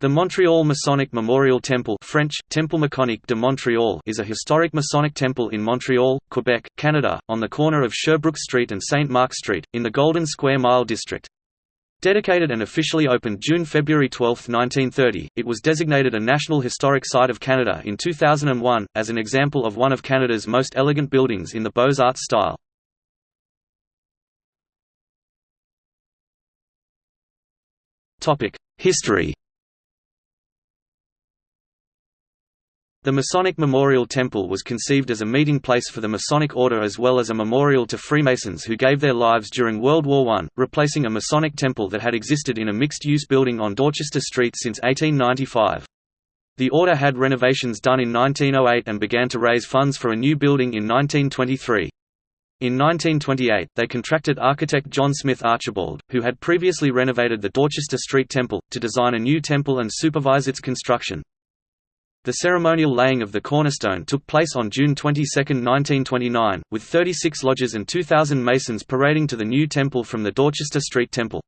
The Montreal Masonic Memorial Temple French, Temple Maçonnique de Montréal is a historic Masonic temple in Montreal, Quebec, Canada, on the corner of Sherbrooke Street and St. Mark Street, in the Golden Square Mile district. Dedicated and officially opened June–February 12, 1930, it was designated a National Historic Site of Canada in 2001, as an example of one of Canada's most elegant buildings in the Beaux-Arts style. History The Masonic Memorial Temple was conceived as a meeting place for the Masonic Order as well as a memorial to Freemasons who gave their lives during World War I, replacing a Masonic temple that had existed in a mixed-use building on Dorchester Street since 1895. The Order had renovations done in 1908 and began to raise funds for a new building in 1923. In 1928, they contracted architect John Smith Archibald, who had previously renovated the Dorchester Street Temple, to design a new temple and supervise its construction. The ceremonial laying of the cornerstone took place on June 22, 1929, with 36 lodges and 2,000 masons parading to the new temple from the Dorchester Street Temple.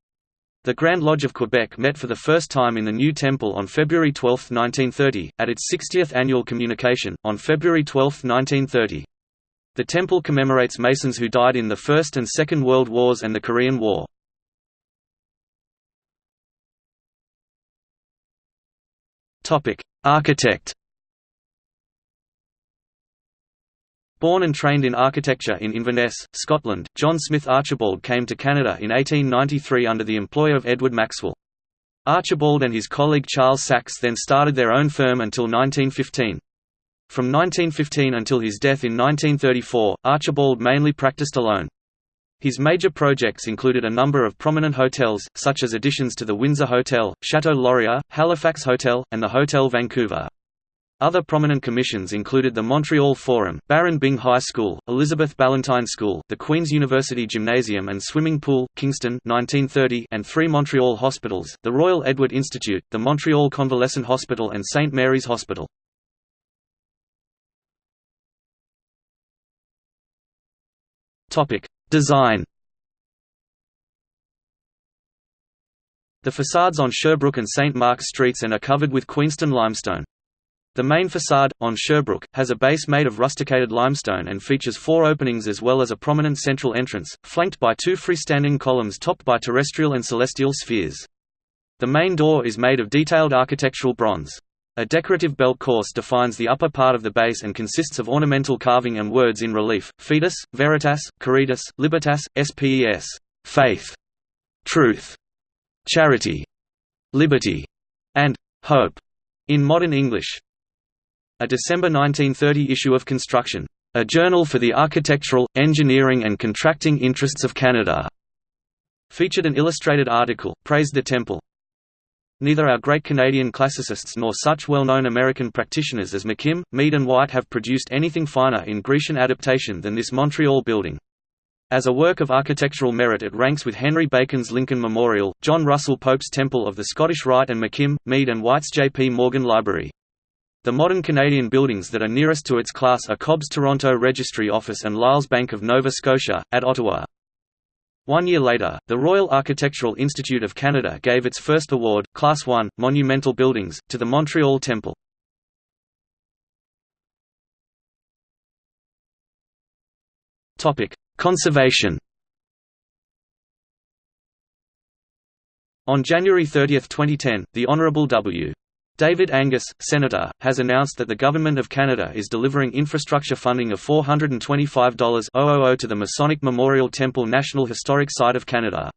The Grand Lodge of Quebec met for the first time in the new temple on February 12, 1930, at its 60th annual communication, on February 12, 1930. The temple commemorates Masons who died in the First and Second World Wars and the Korean War. Architect Born and trained in architecture in Inverness, Scotland, John Smith Archibald came to Canada in 1893 under the employ of Edward Maxwell. Archibald and his colleague Charles Saxe then started their own firm until 1915. From 1915 until his death in 1934, Archibald mainly practiced alone. His major projects included a number of prominent hotels, such as additions to the Windsor Hotel, Chateau Laurier, Halifax Hotel, and the Hotel Vancouver. Other prominent commissions included the Montreal Forum, Baron Byng High School, Elizabeth Ballantyne School, the Queen's University Gymnasium and Swimming Pool, Kingston 1930, and three Montreal hospitals, the Royal Edward Institute, the Montreal Convalescent Hospital and St. Mary's Hospital. Design The facades on Sherbrooke and St. Mark's streets and are covered with Queenston limestone. The main facade, on Sherbrooke, has a base made of rusticated limestone and features four openings as well as a prominent central entrance, flanked by two freestanding columns topped by terrestrial and celestial spheres. The main door is made of detailed architectural bronze. A decorative belt course defines the upper part of the base and consists of ornamental carving and words in relief, Fides, Veritas, Caritas, Libertas, Spes faith, truth, charity, liberty, and hope in modern English. A December 1930 issue of Construction, a journal for the architectural, engineering and contracting interests of Canada, featured an illustrated article, praised the temple, Neither our great Canadian classicists nor such well-known American practitioners as McKim, Mead and White have produced anything finer in Grecian adaptation than this Montreal building. As a work of architectural merit it ranks with Henry Bacon's Lincoln Memorial, John Russell Pope's Temple of the Scottish Rite and McKim, Mead and White's J. P. Morgan Library. The modern Canadian buildings that are nearest to its class are Cobb's Toronto Registry Office and Lyle's Bank of Nova Scotia, at Ottawa. One year later, the Royal Architectural Institute of Canada gave its first award, Class 1, Monumental Buildings, to the Montreal Temple. Conservation On January 30, 2010, the Honourable W. David Angus, Senator, has announced that the Government of Canada is delivering infrastructure funding of $425,000 to the Masonic Memorial Temple National Historic Site of Canada.